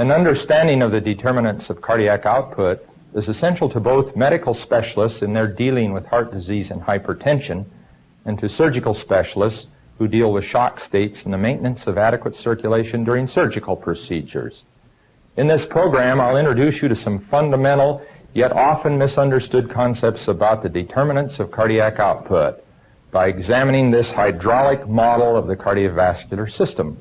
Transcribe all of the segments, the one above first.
An understanding of the determinants of cardiac output is essential to both medical specialists in their dealing with heart disease and hypertension and to surgical specialists who deal with shock states and the maintenance of adequate circulation during surgical procedures. In this program, I'll introduce you to some fundamental yet often misunderstood concepts about the determinants of cardiac output by examining this hydraulic model of the cardiovascular system.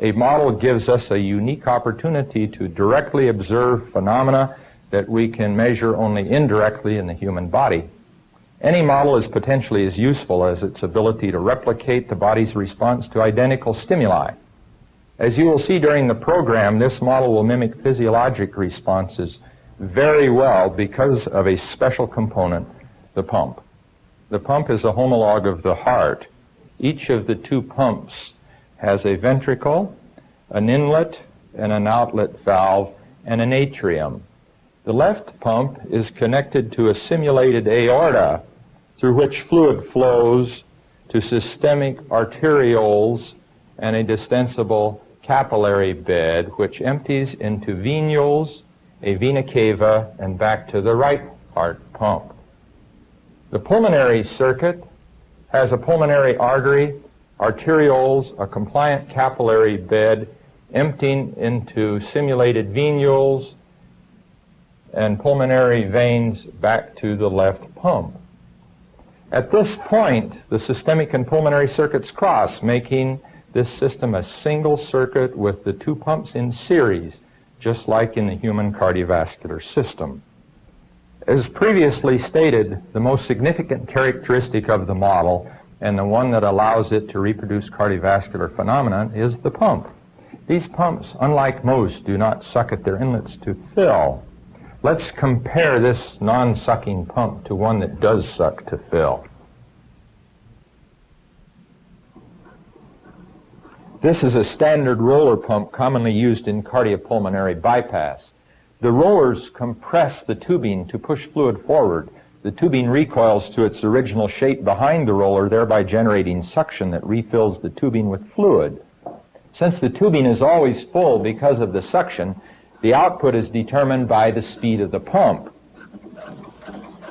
A model gives us a unique opportunity to directly observe phenomena that we can measure only indirectly in the human body. Any model is potentially as useful as its ability to replicate the body's response to identical stimuli. As you will see during the program, this model will mimic physiologic responses very well because of a special component, the pump. The pump is a homologue of the heart. Each of the two pumps has a ventricle, an inlet and an outlet valve, and an atrium. The left pump is connected to a simulated aorta through which fluid flows to systemic arterioles and a distensible capillary bed which empties into venules, a vena cava, and back to the right heart pump. The pulmonary circuit has a pulmonary artery arterioles, a compliant capillary bed emptying into simulated venules and pulmonary veins back to the left pump. At this point, the systemic and pulmonary circuits cross, making this system a single circuit with the two pumps in series, just like in the human cardiovascular system. As previously stated, the most significant characteristic of the model and the one that allows it to reproduce cardiovascular phenomena is the pump. These pumps, unlike most, do not suck at their inlets to fill. Let's compare this non-sucking pump to one that does suck to fill. This is a standard roller pump commonly used in cardiopulmonary bypass. The rollers compress the tubing to push fluid forward the tubing recoils to its original shape behind the roller, thereby generating suction that refills the tubing with fluid. Since the tubing is always full because of the suction, the output is determined by the speed of the pump.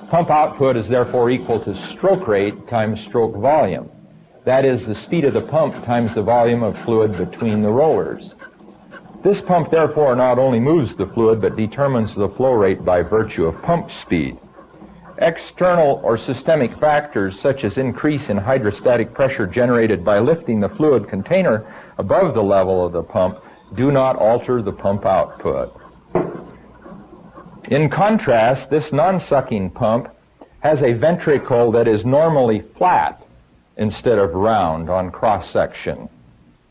Pump output is therefore equal to stroke rate times stroke volume. That is the speed of the pump times the volume of fluid between the rollers. This pump therefore not only moves the fluid but determines the flow rate by virtue of pump speed. External or systemic factors such as increase in hydrostatic pressure generated by lifting the fluid container above the level of the pump do not alter the pump output. In contrast, this non-sucking pump has a ventricle that is normally flat instead of round on cross-section.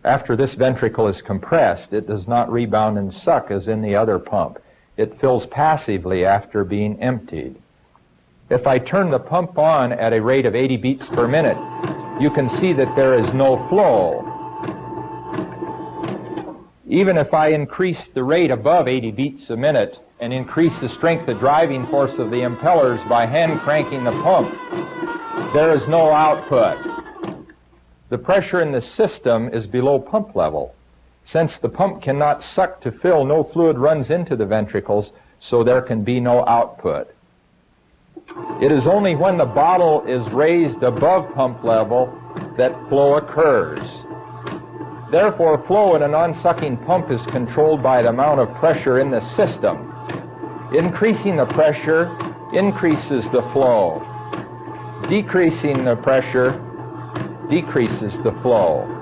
After this ventricle is compressed, it does not rebound and suck as in the other pump. It fills passively after being emptied. If I turn the pump on at a rate of 80 beats per minute, you can see that there is no flow. Even if I increase the rate above 80 beats a minute and increase the strength of driving force of the impellers by hand cranking the pump, there is no output. The pressure in the system is below pump level. Since the pump cannot suck to fill, no fluid runs into the ventricles, so there can be no output. It is only when the bottle is raised above pump level that flow occurs. Therefore, flow in a non-sucking pump is controlled by the amount of pressure in the system. Increasing the pressure increases the flow. Decreasing the pressure decreases the flow.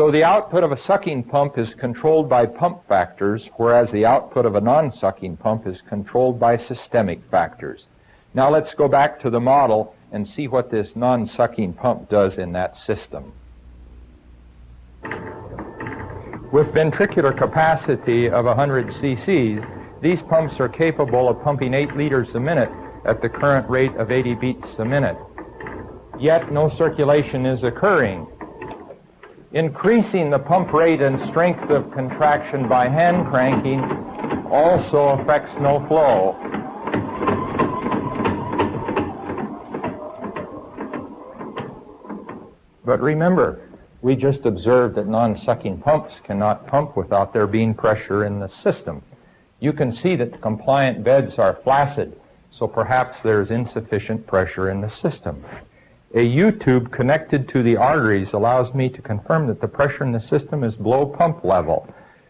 So the output of a sucking pump is controlled by pump factors, whereas the output of a non-sucking pump is controlled by systemic factors. Now let's go back to the model and see what this non-sucking pump does in that system. With ventricular capacity of 100 cc's, these pumps are capable of pumping 8 liters a minute at the current rate of 80 beats a minute. Yet no circulation is occurring Increasing the pump rate and strength of contraction by hand cranking also affects no flow. But remember, We just observed that non-sucking pumps cannot pump without there being pressure in the system. You can see that compliant beds are flaccid, so perhaps there's insufficient pressure in the system. A U-tube connected to the arteries allows me to confirm that the pressure in the system is below pump level.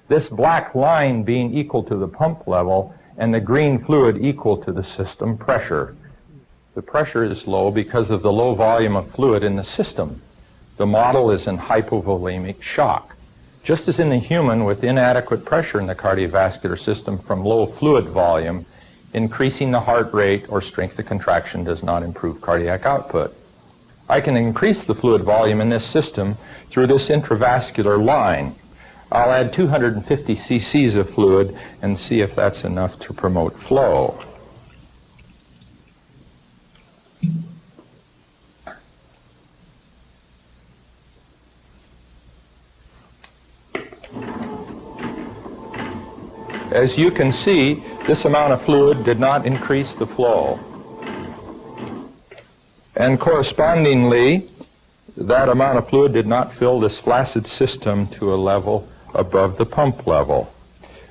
This black line being equal to the pump level and the green fluid equal to the system pressure. The pressure is low because of the low volume of fluid in the system. The model is in hypovolemic shock. Just as in the human with inadequate pressure in the cardiovascular system from low fluid volume, increasing the heart rate or strength of contraction does not improve cardiac output. I can increase the fluid volume in this system through this intravascular line. I'll add 250 cc's of fluid and see if that's enough to promote flow. As you can see, this amount of fluid did not increase the flow. And correspondingly, that amount of fluid did not fill this flaccid system to a level above the pump level.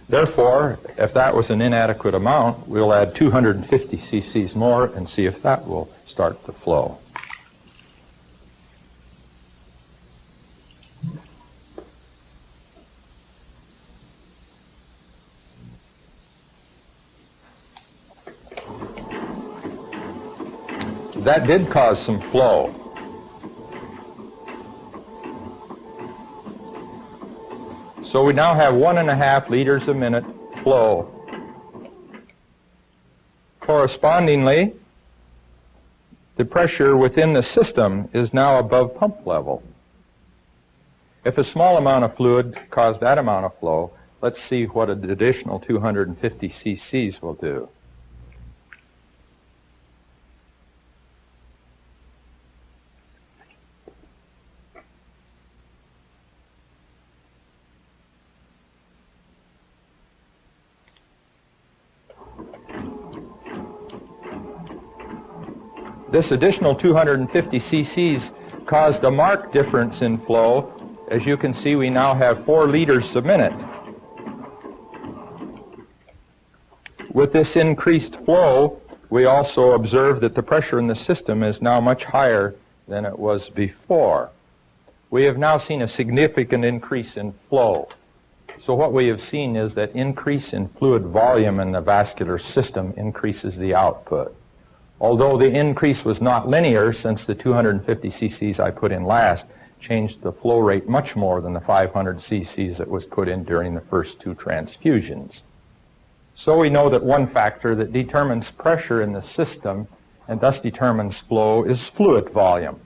Therefore, if that was an inadequate amount, we'll add 250 cc's more and see if that will start the flow. That did cause some flow. So we now have one and a half liters a minute flow. Correspondingly, the pressure within the system is now above pump level. If a small amount of fluid caused that amount of flow, let's see what an additional 250 cc's will do. This additional 250 cc's caused a marked difference in flow. As you can see, we now have 4 liters a minute. With this increased flow, we also observe that the pressure in the system is now much higher than it was before. We have now seen a significant increase in flow. So what we have seen is that increase in fluid volume in the vascular system increases the output. Although the increase was not linear since the 250 cc's I put in last changed the flow rate much more than the 500 cc's that was put in during the first two transfusions. So we know that one factor that determines pressure in the system and thus determines flow is fluid volume.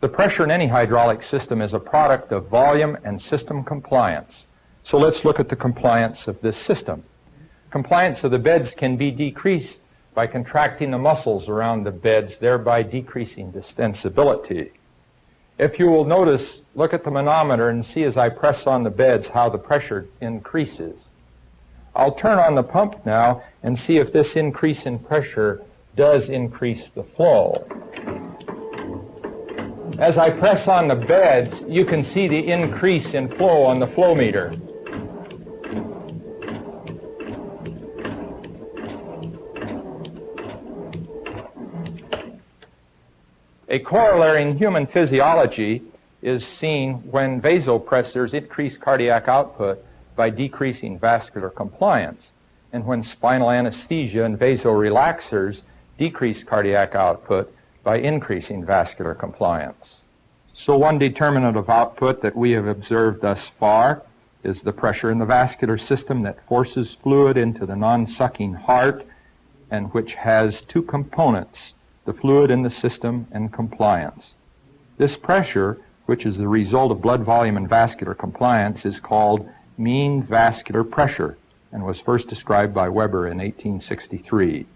The pressure in any hydraulic system is a product of volume and system compliance. So let's look at the compliance of this system. Compliance of the beds can be decreased by contracting the muscles around the beds, thereby decreasing distensibility. If you will notice, look at the manometer and see as I press on the beds how the pressure increases. I'll turn on the pump now and see if this increase in pressure does increase the flow. As I press on the beds, you can see the increase in flow on the flow meter. A corollary in human physiology is seen when vasopressors increase cardiac output by decreasing vascular compliance, and when spinal anesthesia and vasorelaxers decrease cardiac output by increasing vascular compliance. So one determinant of output that we have observed thus far is the pressure in the vascular system that forces fluid into the non-sucking heart and which has two components, the fluid in the system, and compliance. This pressure, which is the result of blood volume and vascular compliance, is called mean vascular pressure and was first described by Weber in 1863.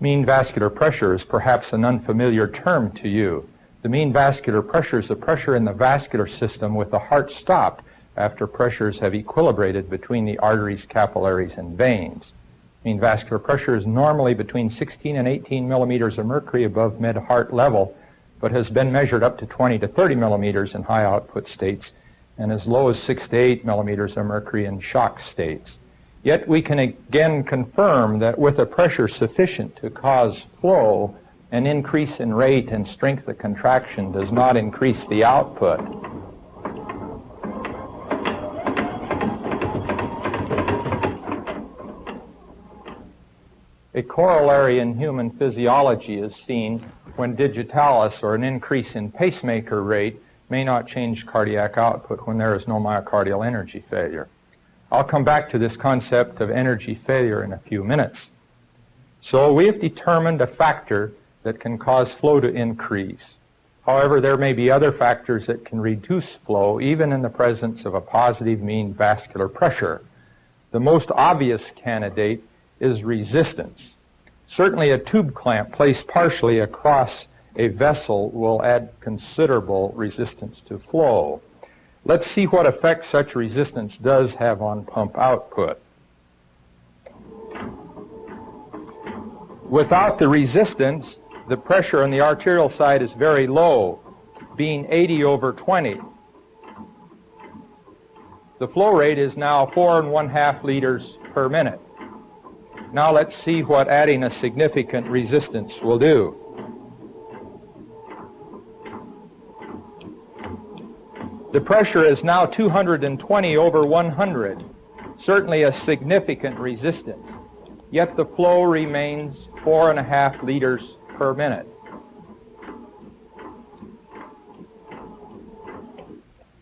Mean vascular pressure is perhaps an unfamiliar term to you. The mean vascular pressure is the pressure in the vascular system with the heart stopped after pressures have equilibrated between the arteries, capillaries, and veins. Mean vascular pressure is normally between 16 and 18 millimeters of mercury above mid-heart level, but has been measured up to 20 to 30 millimeters in high output states and as low as 6 to 8 millimeters of mercury in shock states. Yet we can again confirm that with a pressure sufficient to cause flow, an increase in rate and strength of contraction does not increase the output. A corollary in human physiology is seen when digitalis, or an increase in pacemaker rate, may not change cardiac output when there is no myocardial energy failure. I'll come back to this concept of energy failure in a few minutes. So we have determined a factor that can cause flow to increase. However, there may be other factors that can reduce flow even in the presence of a positive mean vascular pressure. The most obvious candidate is resistance. Certainly a tube clamp placed partially across a vessel will add considerable resistance to flow. Let's see what effect such resistance does have on pump output. Without the resistance, the pressure on the arterial side is very low, being 80 over 20. The flow rate is now four and one half liters per minute. Now let's see what adding a significant resistance will do. The pressure is now 220 over 100, certainly a significant resistance. Yet the flow remains four and a half liters per minute.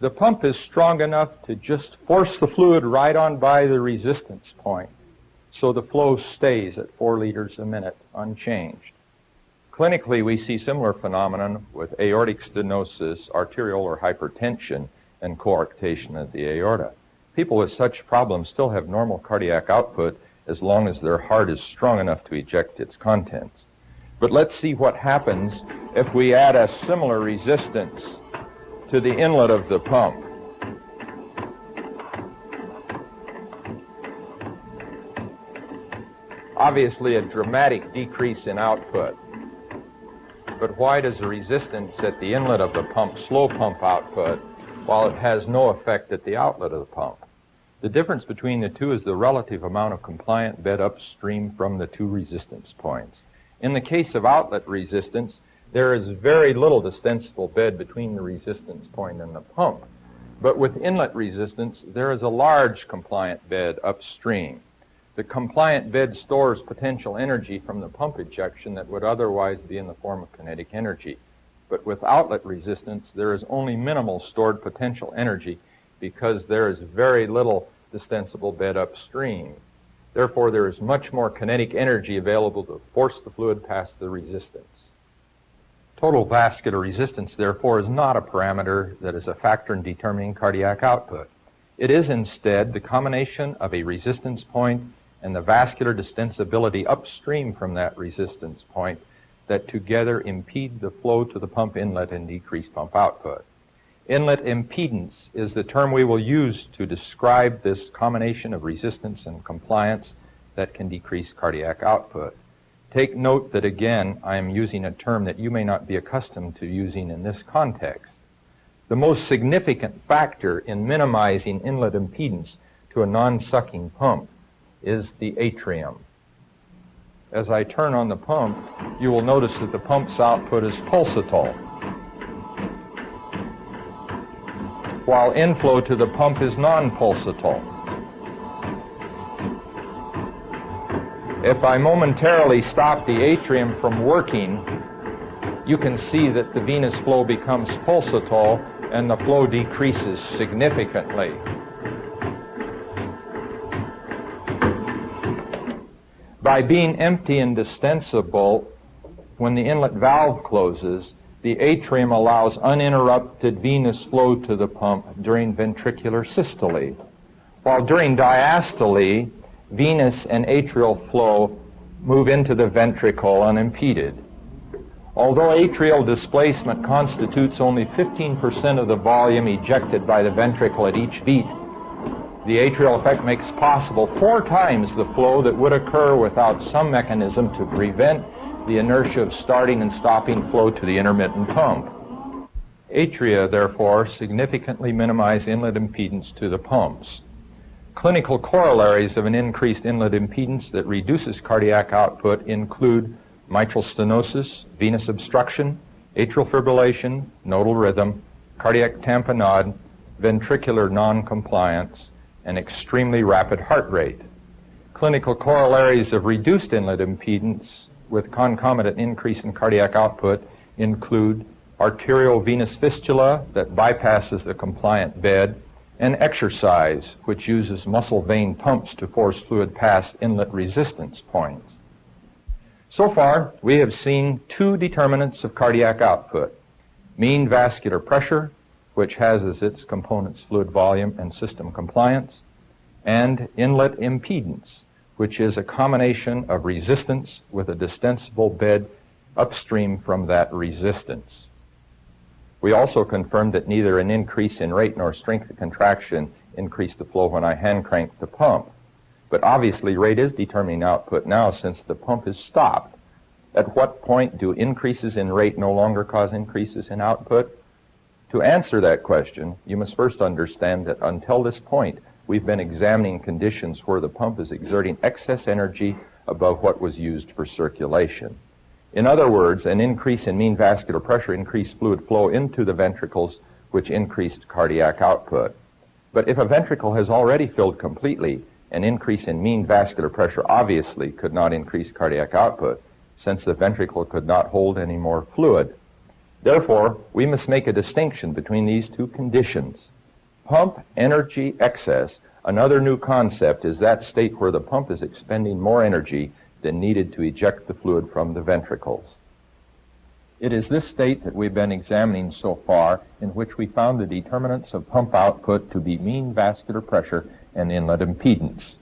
The pump is strong enough to just force the fluid right on by the resistance point so the flow stays at 4 liters a minute unchanged. Clinically, we see similar phenomenon with aortic stenosis, arteriolar hypertension, and coarctation of the aorta. People with such problems still have normal cardiac output as long as their heart is strong enough to eject its contents. But let's see what happens if we add a similar resistance to the inlet of the pump. Obviously a dramatic decrease in output. But why does the resistance at the inlet of the pump slow pump output while it has no effect at the outlet of the pump? The difference between the two is the relative amount of compliant bed upstream from the two resistance points. In the case of outlet resistance, there is very little distensible bed between the resistance point and the pump. But with inlet resistance, there is a large compliant bed upstream. The compliant bed stores potential energy from the pump ejection that would otherwise be in the form of kinetic energy. But with outlet resistance, there is only minimal stored potential energy because there is very little distensible bed upstream. Therefore, there is much more kinetic energy available to force the fluid past the resistance. Total vascular resistance, therefore, is not a parameter that is a factor in determining cardiac output. It is instead the combination of a resistance point and the vascular distensibility upstream from that resistance point that together impede the flow to the pump inlet and decrease pump output. Inlet impedance is the term we will use to describe this combination of resistance and compliance that can decrease cardiac output. Take note that again I am using a term that you may not be accustomed to using in this context. The most significant factor in minimizing inlet impedance to a non-sucking pump is the atrium. As I turn on the pump, you will notice that the pump's output is pulsatile, while inflow to the pump is non-pulsatile. If I momentarily stop the atrium from working, you can see that the venous flow becomes pulsatile and the flow decreases significantly. By being empty and distensible, when the inlet valve closes, the atrium allows uninterrupted venous flow to the pump during ventricular systole, while during diastole, venous and atrial flow move into the ventricle unimpeded. Although atrial displacement constitutes only 15% of the volume ejected by the ventricle at each beat, the atrial effect makes possible four times the flow that would occur without some mechanism to prevent the inertia of starting and stopping flow to the intermittent pump. Atria, therefore, significantly minimize inlet impedance to the pumps. Clinical corollaries of an increased inlet impedance that reduces cardiac output include mitral stenosis, venous obstruction, atrial fibrillation, nodal rhythm, cardiac tamponade, ventricular noncompliance, and extremely rapid heart rate. Clinical corollaries of reduced inlet impedance with concomitant increase in cardiac output include arterial venous fistula that bypasses the compliant bed, and exercise, which uses muscle vein pumps to force fluid past inlet resistance points. So far, we have seen two determinants of cardiac output, mean vascular pressure, which has as its components fluid volume and system compliance, and inlet impedance, which is a combination of resistance with a distensible bed upstream from that resistance. We also confirmed that neither an increase in rate nor strength of contraction increased the flow when I hand cranked the pump. But obviously rate is determining output now since the pump is stopped. At what point do increases in rate no longer cause increases in output? To answer that question, you must first understand that until this point, we've been examining conditions where the pump is exerting excess energy above what was used for circulation. In other words, an increase in mean vascular pressure increased fluid flow into the ventricles, which increased cardiac output. But if a ventricle has already filled completely, an increase in mean vascular pressure obviously could not increase cardiac output, since the ventricle could not hold any more fluid. Therefore, we must make a distinction between these two conditions. Pump energy excess, another new concept, is that state where the pump is expending more energy than needed to eject the fluid from the ventricles. It is this state that we've been examining so far in which we found the determinants of pump output to be mean vascular pressure and inlet impedance.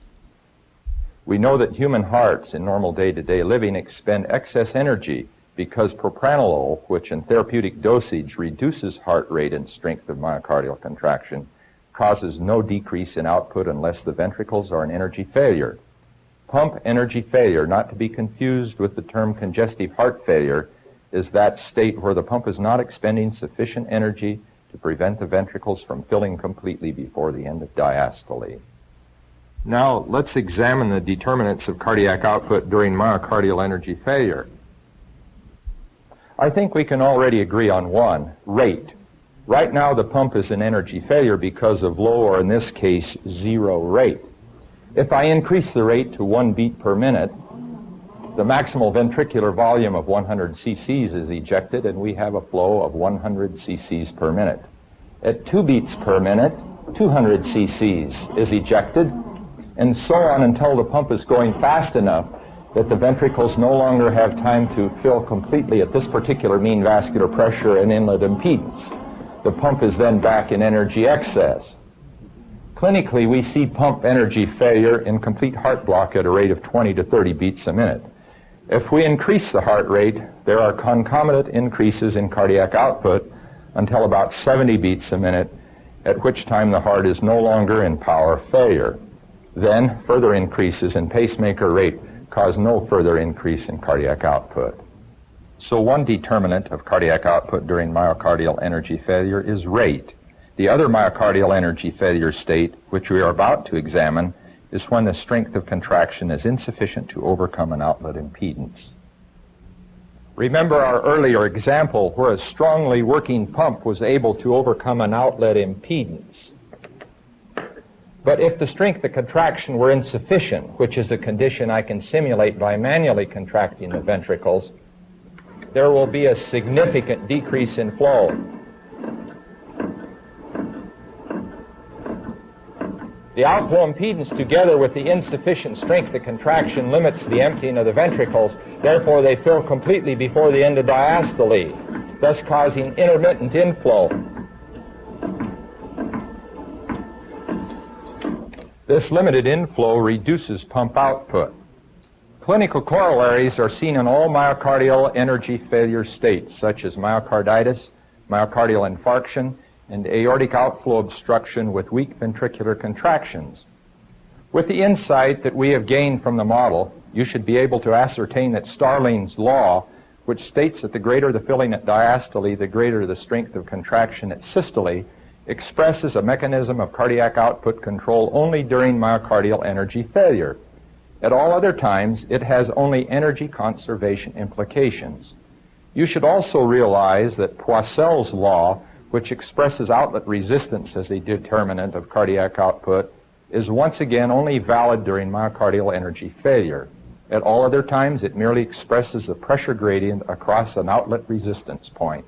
We know that human hearts in normal day-to-day living expend excess energy because propranolol, which in therapeutic dosage reduces heart rate and strength of myocardial contraction, causes no decrease in output unless the ventricles are in energy failure. Pump energy failure, not to be confused with the term congestive heart failure, is that state where the pump is not expending sufficient energy to prevent the ventricles from filling completely before the end of diastole. Now, let's examine the determinants of cardiac output during myocardial energy failure. I think we can already agree on one, rate. Right now, the pump is in energy failure because of low, or in this case, zero rate. If I increase the rate to one beat per minute, the maximal ventricular volume of 100 cc's is ejected and we have a flow of 100 cc's per minute. At two beats per minute, 200 cc's is ejected and so on until the pump is going fast enough that the ventricles no longer have time to fill completely at this particular mean vascular pressure and inlet impedance. The pump is then back in energy excess. Clinically, we see pump energy failure in complete heart block at a rate of 20 to 30 beats a minute. If we increase the heart rate, there are concomitant increases in cardiac output until about 70 beats a minute, at which time the heart is no longer in power failure. Then further increases in pacemaker rate cause no further increase in cardiac output. So one determinant of cardiac output during myocardial energy failure is rate. The other myocardial energy failure state, which we are about to examine, is when the strength of contraction is insufficient to overcome an outlet impedance. Remember our earlier example where a strongly working pump was able to overcome an outlet impedance. But if the strength of contraction were insufficient, which is a condition I can simulate by manually contracting the ventricles, there will be a significant decrease in flow. The outflow impedance together with the insufficient strength of contraction limits the emptying of the ventricles. Therefore, they fill completely before the end of diastole, thus causing intermittent inflow. This limited inflow reduces pump output. Clinical corollaries are seen in all myocardial energy failure states, such as myocarditis, myocardial infarction, and aortic outflow obstruction with weak ventricular contractions. With the insight that we have gained from the model, you should be able to ascertain that Starling's law, which states that the greater the filling at diastole, the greater the strength of contraction at systole, expresses a mechanism of cardiac output control only during myocardial energy failure. At all other times, it has only energy conservation implications. You should also realize that Poiseuille's law, which expresses outlet resistance as a determinant of cardiac output, is once again only valid during myocardial energy failure. At all other times, it merely expresses the pressure gradient across an outlet resistance point.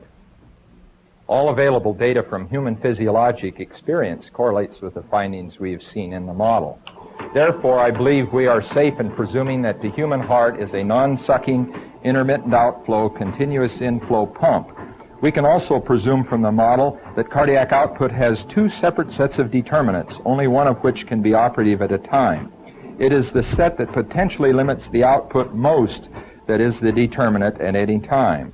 All available data from human physiologic experience correlates with the findings we have seen in the model. Therefore, I believe we are safe in presuming that the human heart is a non-sucking, intermittent outflow, continuous inflow pump. We can also presume from the model that cardiac output has two separate sets of determinants, only one of which can be operative at a time. It is the set that potentially limits the output most that is the determinant at any time.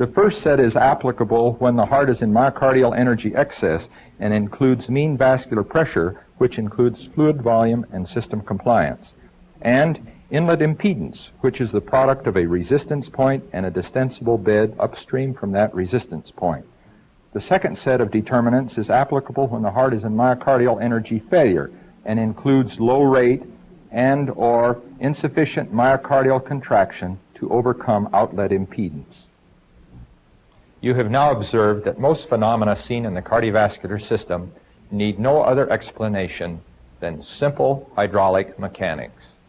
The first set is applicable when the heart is in myocardial energy excess and includes mean vascular pressure, which includes fluid volume and system compliance, and inlet impedance, which is the product of a resistance point and a distensible bed upstream from that resistance point. The second set of determinants is applicable when the heart is in myocardial energy failure and includes low rate and or insufficient myocardial contraction to overcome outlet impedance. You have now observed that most phenomena seen in the cardiovascular system need no other explanation than simple hydraulic mechanics.